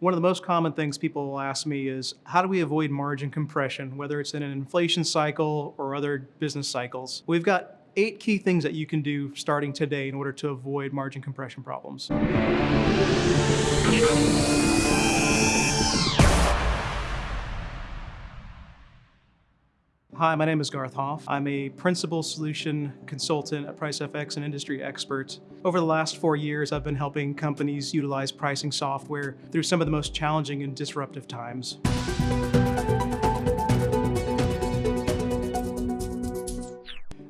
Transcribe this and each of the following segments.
One of the most common things people will ask me is, how do we avoid margin compression, whether it's in an inflation cycle or other business cycles? We've got eight key things that you can do starting today in order to avoid margin compression problems. Hi, my name is Garth Hoff. I'm a principal solution consultant at PriceFX and industry expert. Over the last four years, I've been helping companies utilize pricing software through some of the most challenging and disruptive times.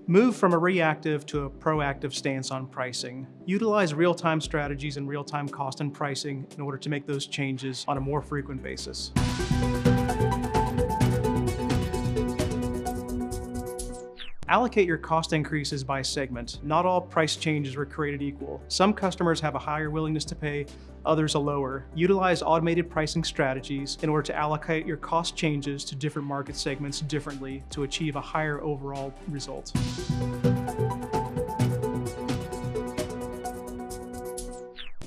Move from a reactive to a proactive stance on pricing. Utilize real-time strategies and real-time cost and pricing in order to make those changes on a more frequent basis. Allocate your cost increases by segment. Not all price changes were created equal. Some customers have a higher willingness to pay, others a lower. Utilize automated pricing strategies in order to allocate your cost changes to different market segments differently to achieve a higher overall result.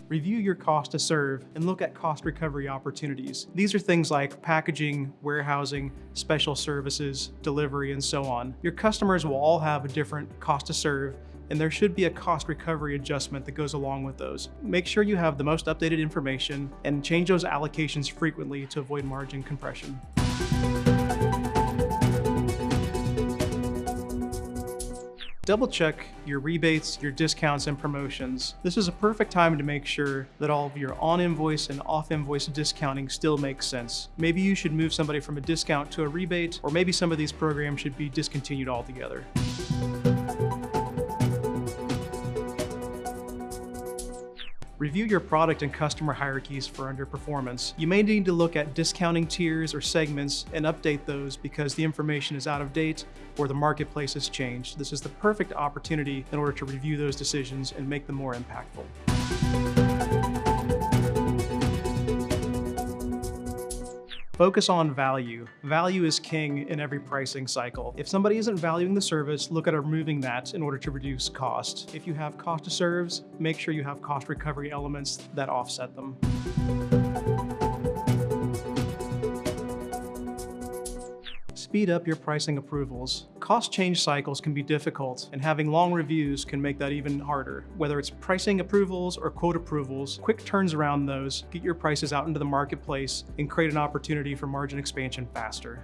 Review your cost to serve and look at cost recovery opportunities. These are things like packaging, warehousing, special services, delivery, and so on. Your customers will all have a different cost to serve and there should be a cost recovery adjustment that goes along with those. Make sure you have the most updated information and change those allocations frequently to avoid margin compression. Double check your rebates, your discounts, and promotions. This is a perfect time to make sure that all of your on-invoice and off-invoice discounting still makes sense. Maybe you should move somebody from a discount to a rebate, or maybe some of these programs should be discontinued altogether. Review your product and customer hierarchies for underperformance. You may need to look at discounting tiers or segments and update those because the information is out of date or the marketplace has changed. This is the perfect opportunity in order to review those decisions and make them more impactful. Focus on value. Value is king in every pricing cycle. If somebody isn't valuing the service, look at removing that in order to reduce cost. If you have cost to serves, make sure you have cost recovery elements that offset them. Speed up your pricing approvals. Cost change cycles can be difficult, and having long reviews can make that even harder. Whether it's pricing approvals or quote approvals, quick turns around those, get your prices out into the marketplace, and create an opportunity for margin expansion faster.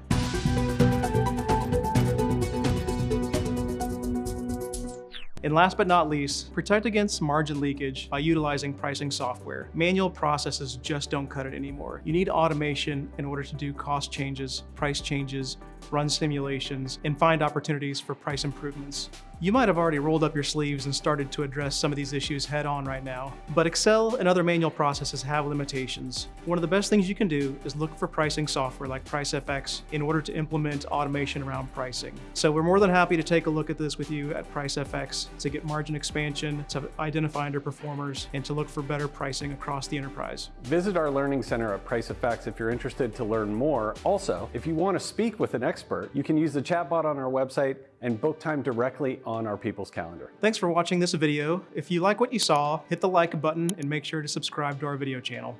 And last but not least, protect against margin leakage by utilizing pricing software. Manual processes just don't cut it anymore. You need automation in order to do cost changes, price changes, run simulations, and find opportunities for price improvements. You might have already rolled up your sleeves and started to address some of these issues head on right now, but Excel and other manual processes have limitations. One of the best things you can do is look for pricing software like PriceFX in order to implement automation around pricing. So we're more than happy to take a look at this with you at PriceFX to get margin expansion, to identify underperformers, and to look for better pricing across the enterprise. Visit our Learning Center at PriceFX if you're interested to learn more. Also, if you want to speak with an expert, you can use the chatbot on our website and book time directly on our People's Calendar. Thanks for watching this video. If you like what you saw, hit the like button and make sure to subscribe to our video channel.